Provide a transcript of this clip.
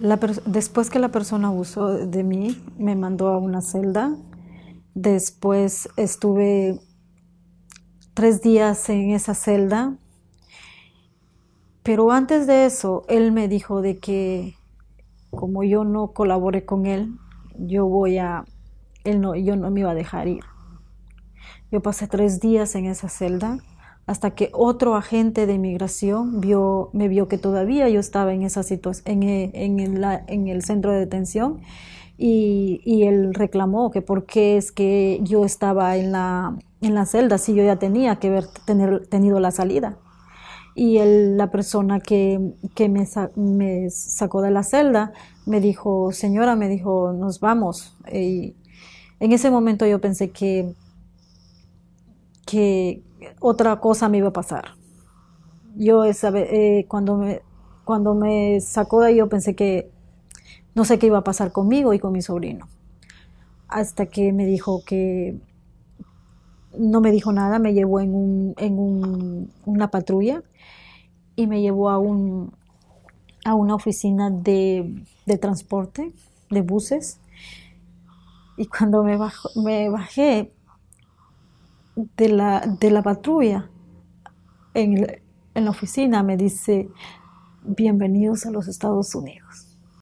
después que la persona abusó de mí, me mandó a una celda. Después estuve tres días en esa celda. Pero antes de eso, él me dijo de que como yo no colaboré con él, yo voy a, él no, yo no me iba a dejar ir. Yo pasé tres días en esa celda hasta que otro agente de inmigración vio, me vio que todavía yo estaba en esa situación, en, en, el centro de detención y, él reclamó que por qué es que yo estaba en la, celda si yo ya tenía que haber tenido la salida. Y él, la persona que, que me, me, sacó de la celda me dijo, señora, me dijo, nos vamos. En ese momento yo pensé que, que, otra cosa me iba a pasar. Yo esa eh, cuando, me, cuando me sacó de ahí yo pensé que no sé qué iba a pasar conmigo y con mi sobrino. Hasta que me dijo que no me dijo nada, me llevó en, un, en un, una patrulla y me llevó a, un, a una oficina de, de transporte, de buses. Y cuando me, me bajé, de la, de la patrulla en, en la oficina me dice, bienvenidos a los Estados Unidos.